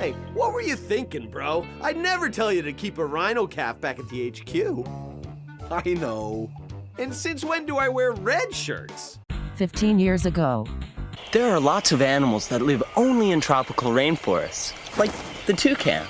Hey, what were you thinking, bro? I'd never tell you to keep a rhino calf back at the HQ. I know. And since when do I wear red shirts? 15 years ago. There are lots of animals that live only in tropical rainforests, like the toucan.